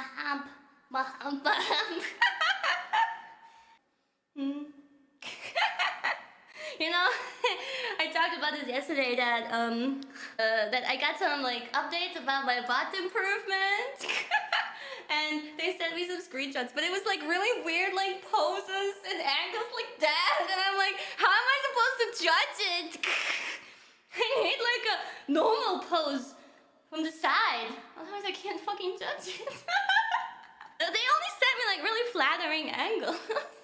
Hump. My hump. Hmm. you know, I talked about this yesterday that um uh, that I got some like updates about my butt improvement. and they sent me some screenshots, but it was like really weird like poses and angles like that. And I'm like, how am I supposed to judge it? I need like a normal pose from the side. Otherwise I can't fucking judge it. they only sent me like really flattering angles.